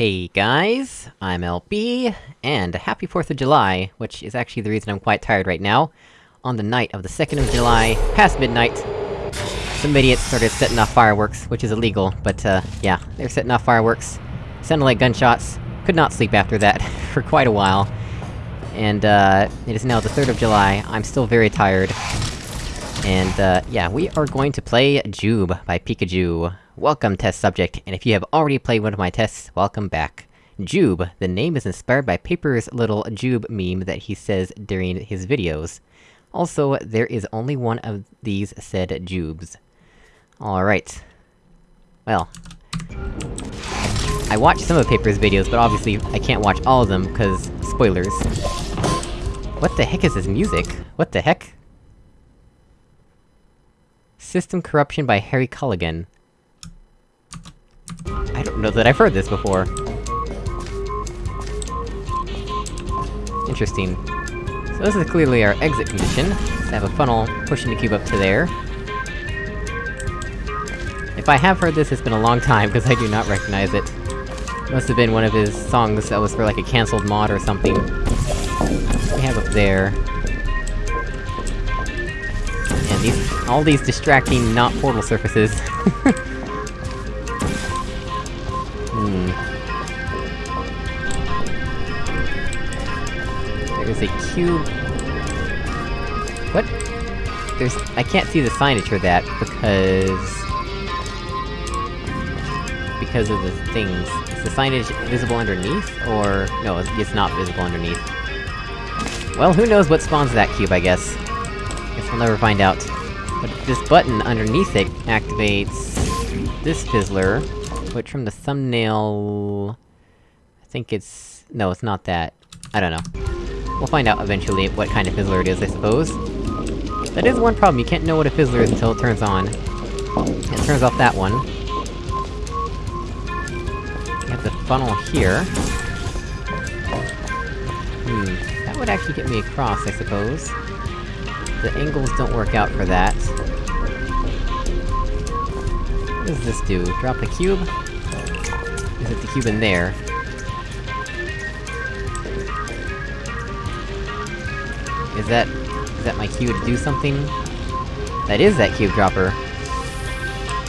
Hey guys, I'm LB, and happy 4th of July, which is actually the reason I'm quite tired right now. On the night of the 2nd of July, past midnight, some idiots started setting off fireworks, which is illegal, but uh, yeah, they're setting off fireworks. Sounded like gunshots, could not sleep after that, for quite a while. And uh, it is now the 3rd of July, I'm still very tired. And uh, yeah, we are going to play Jube by Pikachu. Welcome, test subject, and if you have already played one of my tests, welcome back. Jube, the name is inspired by Paper's little Jube meme that he says during his videos. Also, there is only one of these said Jubes. Alright. Well... I watched some of Paper's videos, but obviously I can't watch all of them, because... spoilers. What the heck is this music? What the heck? System Corruption by Harry Callaghan. I don't know that I've heard this before. Interesting. So this is clearly our exit condition. Let's have a funnel pushing the cube up to there. If I have heard this, it's been a long time, because I do not recognize it. Must have been one of his songs that was for like a cancelled mod or something. we have up there? These- all these distracting, not portal surfaces. Hmm. There's a cube... What? There's- I can't see the signage for that, because... Because of the things. Is the signage visible underneath, or... No, it's not visible underneath. Well, who knows what spawns that cube, I guess. We'll never find out. But this button underneath it activates... this fizzler, which from the thumbnail... I think it's... no, it's not that. I don't know. We'll find out eventually what kind of fizzler it is, I suppose. That is one problem, you can't know what a fizzler is until it turns on. It turns off that one. You have the funnel here. Hmm, that would actually get me across, I suppose. The angles don't work out for that. What does this do? Drop the cube? Is it the cube in there? Is that... is that my cue to do something? That is that cube dropper.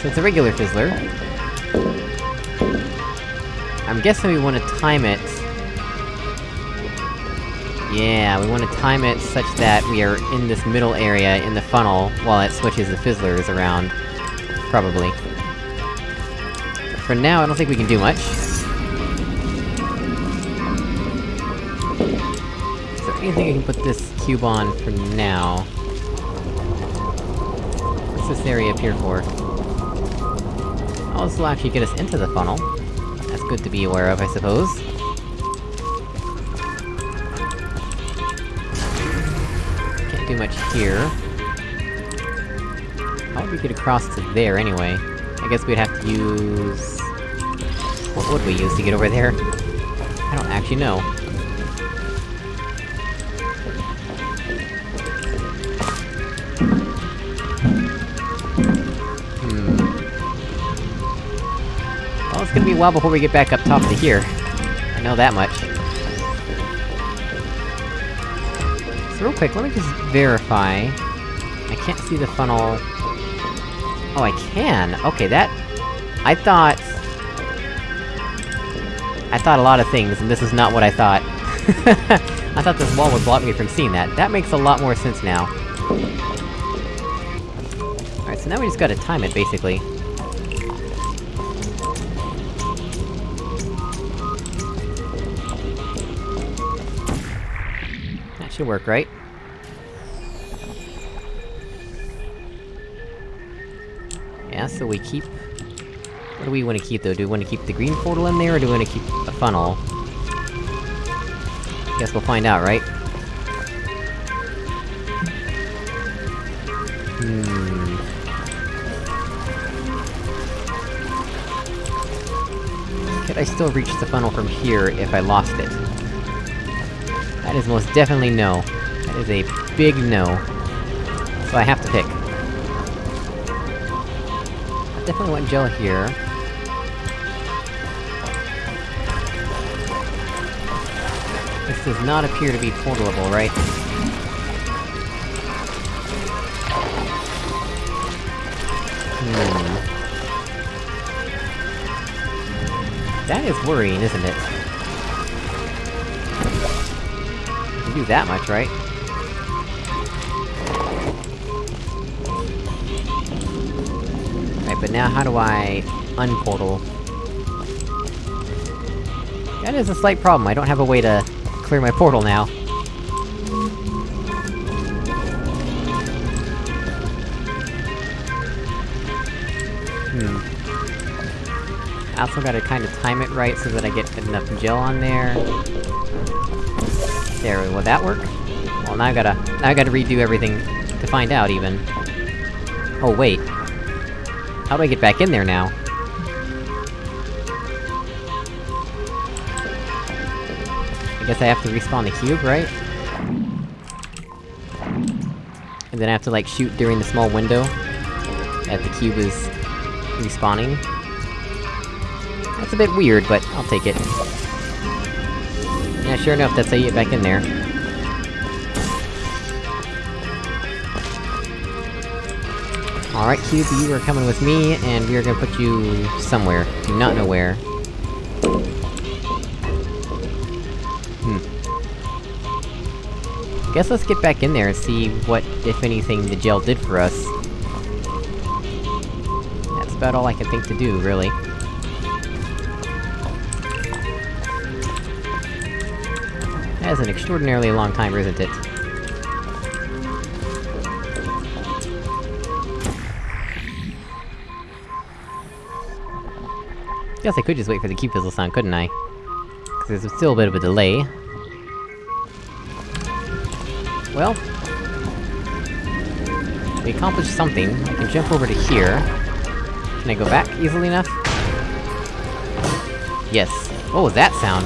So it's a regular fizzler. I'm guessing we wanna time it... Yeah, we wanna time it such that we are in this middle area in the funnel, while it switches the fizzlers around. Probably. For now, I don't think we can do much. Is there anything I can put this cube on for now? What's this area up here for? Oh, this will actually get us into the funnel. That's good to be aware of, I suppose. Can't much here. How would we get across to there, anyway? I guess we'd have to use... What would we use to get over there? I don't actually know. Hmm... Well, it's gonna be a while before we get back up top to here. I know that much. Real quick, let me just verify... I can't see the funnel... Oh, I can! Okay, that... I thought... I thought a lot of things, and this is not what I thought. I thought this wall would block me from seeing that. That makes a lot more sense now. Alright, so now we just gotta time it, basically. That should work, right? So we keep... What do we wanna keep, though? Do we wanna keep the green portal in there, or do we wanna keep the funnel? Guess we'll find out, right? Hmm... Could I still reach the funnel from here if I lost it? That is most definitely no. That is a big no. So I have to pick definitely want gel here. This does not appear to be portalable, right? Hmm. That is worrying, isn't it? You do that much, right? But now how do I... unportal? That is a slight problem, I don't have a way to clear my portal now. Hmm. I also gotta kinda time it right so that I get enough gel on there. There, will that work? Well, now I gotta- now I gotta redo everything to find out, even. Oh, wait. How do I get back in there now? I guess I have to respawn the cube, right? And then I have to, like, shoot during the small window that the cube is respawning. That's a bit weird, but I'll take it. Yeah, sure enough, that's how you get back in there. Alright, Cube, you are coming with me, and we are gonna put you... somewhere. Do not know where. Hmm. Guess let's get back in there and see what, if anything, the gel did for us. That's about all I can think to do, really. That is an extraordinarily long time, isn't it? Guess I could just wait for the cube fizzle sound, couldn't I? Cause there's still a bit of a delay. Well... We accomplished something. I can jump over to here. Can I go back easily enough? Yes. What was that sound?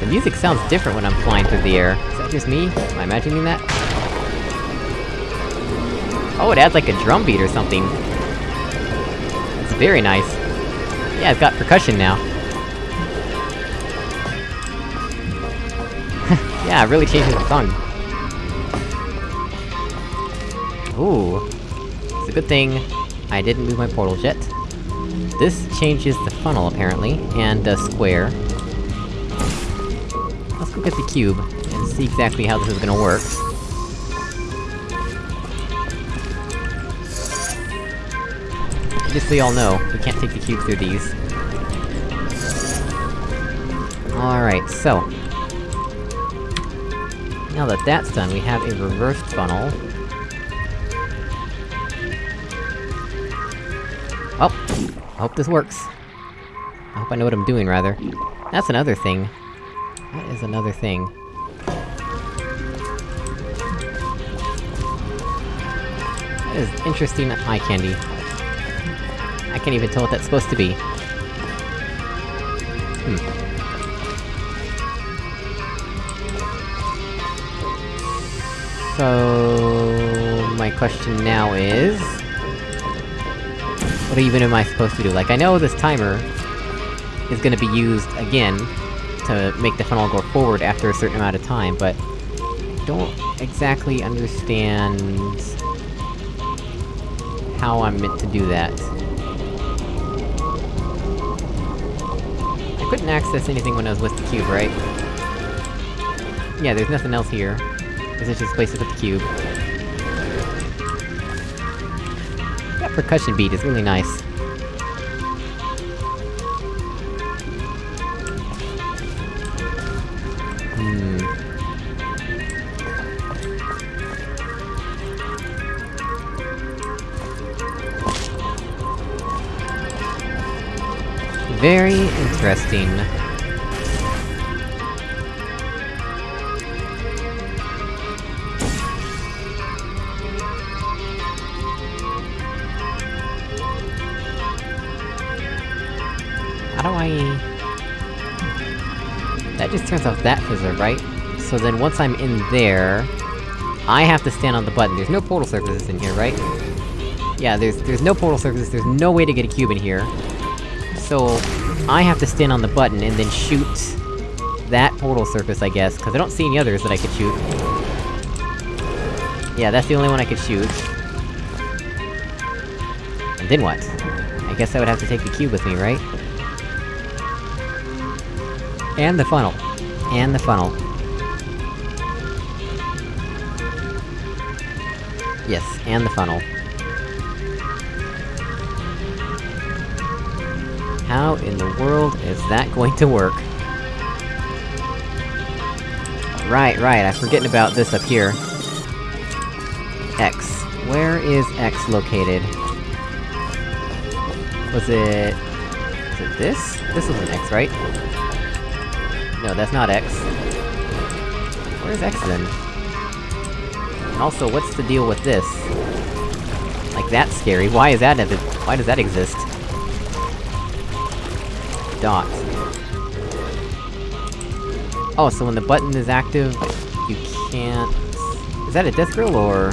The music sounds different when I'm flying through the air. Is that just me? Am I imagining that? Oh, it adds like a drum beat or something. It's very nice. Yeah, it's got percussion now. yeah, it really changes the song. Ooh. It's a good thing I didn't move my portal yet. This changes the funnel, apparently, and the square. Let's go get the cube, and see exactly how this is gonna work. So y'all know, we can't take the cube through these. Alright, so... Now that that's done, we have a reversed funnel. Oh! I hope this works. I hope I know what I'm doing, rather. That's another thing. That is another thing? That is interesting eye candy. I can't even tell what that's supposed to be. Hmm. So... My question now is... What even am I supposed to do? Like, I know this timer... is gonna be used again, to make the funnel go forward after a certain amount of time, but... I don't exactly understand... how I'm meant to do that. I couldn't access anything when I was with the cube, right? Yeah, there's nothing else here. This is just a with the cube. That percussion beat is really nice. Hmm... Very interesting. How do I... That just turns off that fizzer, right? So then once I'm in there... I have to stand on the button. There's no portal surfaces in here, right? Yeah, there's- there's no portal surfaces, there's no way to get a cube in here. So... I have to stand on the button and then shoot... that portal surface, I guess, because I don't see any others that I could shoot. Yeah, that's the only one I could shoot. And then what? I guess I would have to take the cube with me, right? And the funnel. And the funnel. Yes, and the funnel. How in the world is that going to work? Right, right, I'm forgetting about this up here. X. Where is X located? Was it... Is it this? This was an X, right? No, that's not X. Where's X then? And also, what's the deal with this? Like, that's scary. Why is that- why does that exist? Dot. Oh, so when the button is active, you can't... Is that a death grill, or...?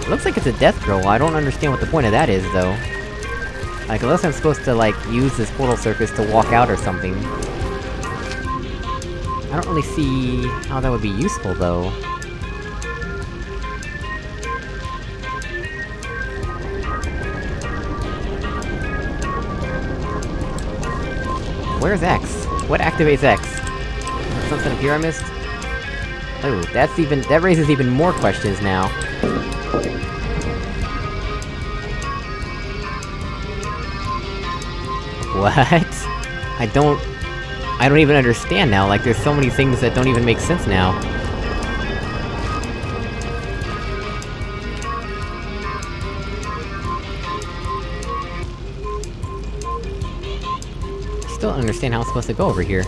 It looks like it's a death grill, I don't understand what the point of that is, though. Like, unless I'm supposed to, like, use this portal surface to walk out or something. I don't really see how that would be useful, though. Where's X? What activates X? Something here I missed? Oh, that's even- that raises even more questions now. What? I don't... I don't even understand now, like there's so many things that don't even make sense now. I still don't understand how I'm supposed to go over here.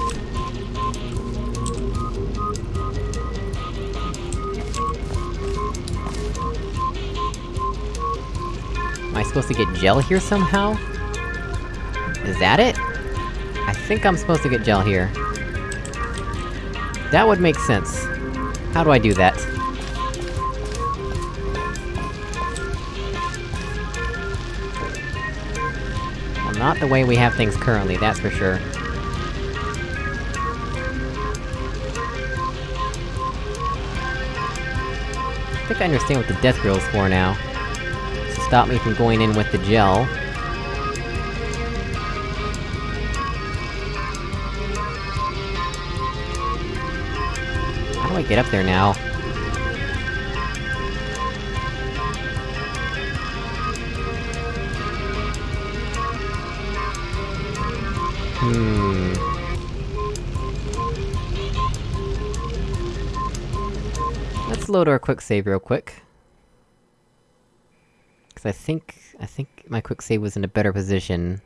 Am I supposed to get gel here somehow? Is that it? I think I'm supposed to get gel here. That would make sense. How do I do that? Not the way we have things currently, that's for sure. I think I understand what the death grill's for now. To stop me from going in with the gel. How do I get up there now? Hmm... Let's load our quick save real quick. Cause I think... I think my quick save was in a better position.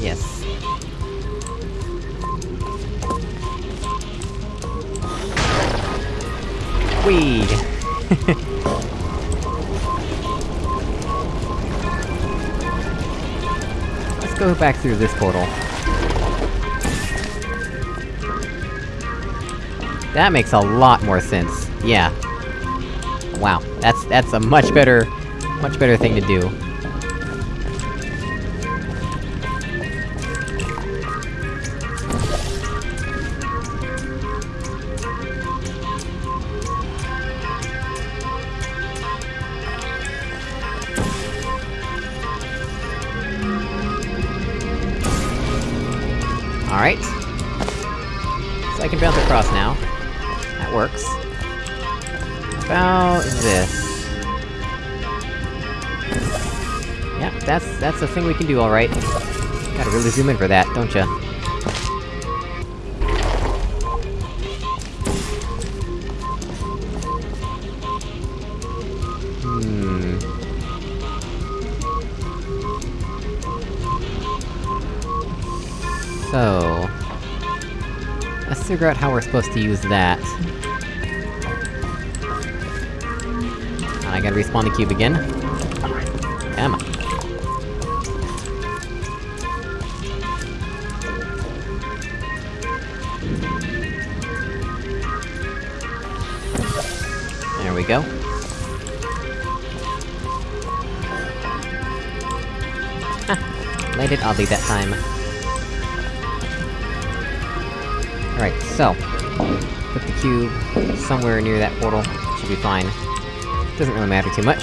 Yes. Whee! go back through this portal. That makes a lot more sense. Yeah. Wow, that's- that's a much better... much better thing to do. Across now. That works. About this. Yep, that's- that's a thing we can do alright. Gotta really zoom in for that, don't ya? Hmm... So... Figure out how we're supposed to use that. And I gotta respawn the cube again. Come on. There we go. Landed oddly that time. Alright, so... Put the cube somewhere near that portal, should be fine. Doesn't really matter too much.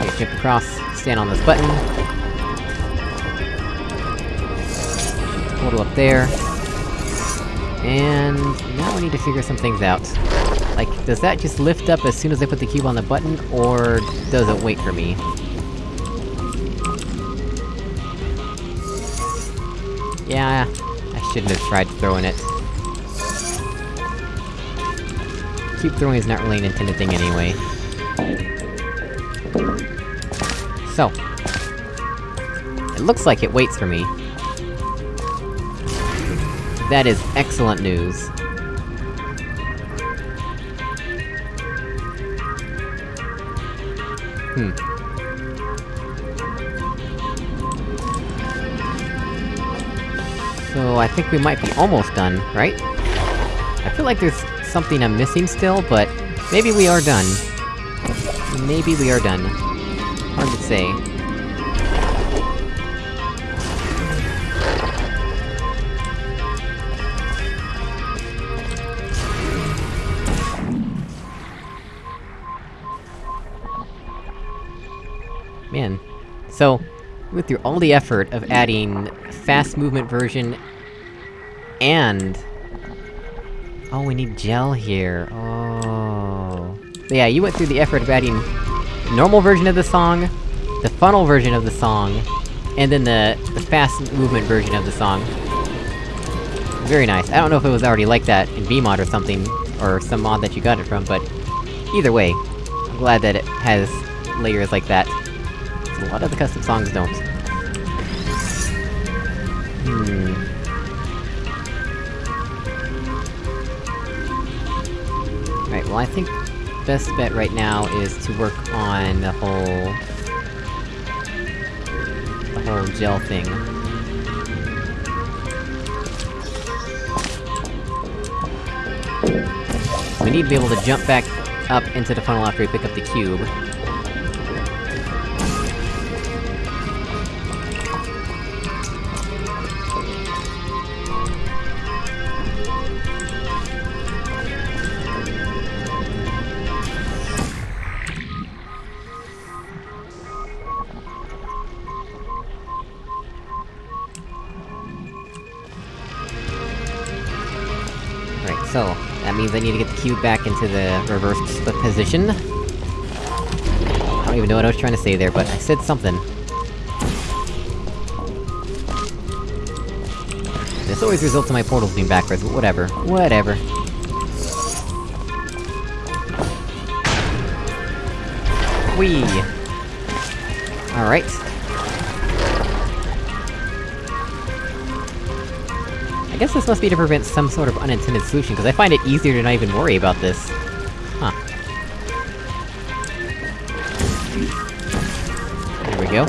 Okay, jump across, stand on this button. Portal up there. And... now we need to figure some things out. Like, does that just lift up as soon as I put the cube on the button, or does it wait for me? Yeah, shouldn't have tried throwing it. Keep throwing is not really an intended thing anyway. So... It looks like it waits for me. That is excellent news. Hmm. So, I think we might be almost done, right? I feel like there's something I'm missing still, but... Maybe we are done. Maybe we are done. Hard to say. Man. So, went through all the effort of adding fast movement version... and... Oh, we need gel here, oh... Yeah, you went through the effort of adding normal version of the song, the funnel version of the song, and then the, the fast movement version of the song. Very nice. I don't know if it was already like that in VMod or something, or some mod that you got it from, but... Either way, I'm glad that it has layers like that. A lot of the custom songs don't. Hmm... Right, well I think best bet right now is to work on the whole... the whole gel thing. We need to be able to jump back up into the funnel after we pick up the cube. So, that means I need to get the cube back into the reversed position. I don't even know what I was trying to say there, but I said something. This always results in my portals being backwards, but whatever. Whatever. Whee! Alright. Guess this must be to prevent some sort of unintended solution, because I find it easier to not even worry about this. Huh. There we go.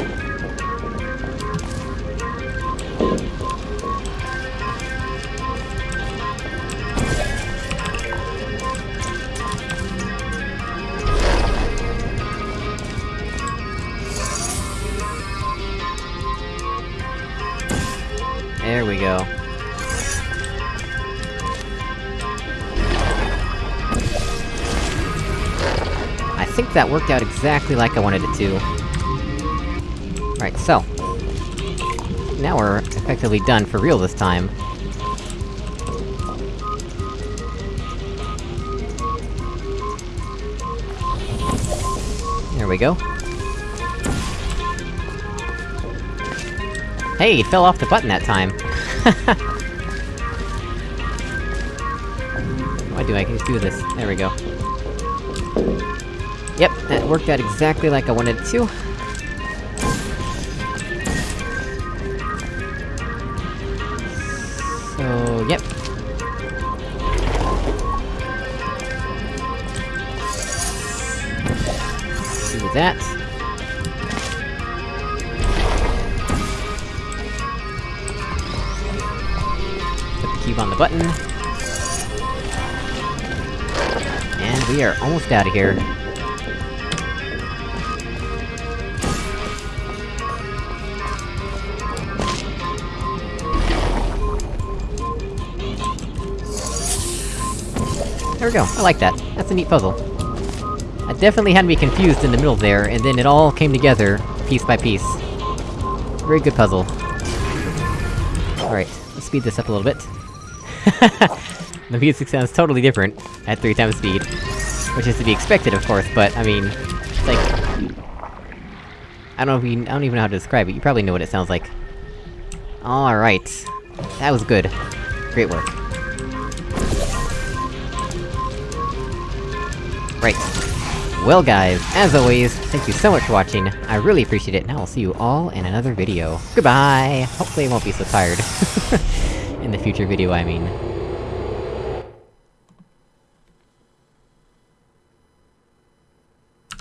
There we go. That worked out exactly like I wanted it to. Right, so... Now we're effectively done for real this time. There we go. Hey, it fell off the button that time! Why do I just do this? There we go. Yep, that worked out exactly like I wanted it to. So, yep. Do that. Put the cube on the button. And we are almost out of here. There we go, I like that. That's a neat puzzle. I definitely had me confused in the middle there, and then it all came together, piece by piece. Very good puzzle. Alright, let's speed this up a little bit. the music sounds totally different at three times speed. Which is to be expected, of course, but, I mean... It's like... I don't know if you- I don't even know how to describe it, you probably know what it sounds like. Alright. That was good. Great work. Right. Well guys, as always, thank you so much for watching, I really appreciate it, and I will see you all in another video. Goodbye! Hopefully I won't be so tired. in the future video, I mean.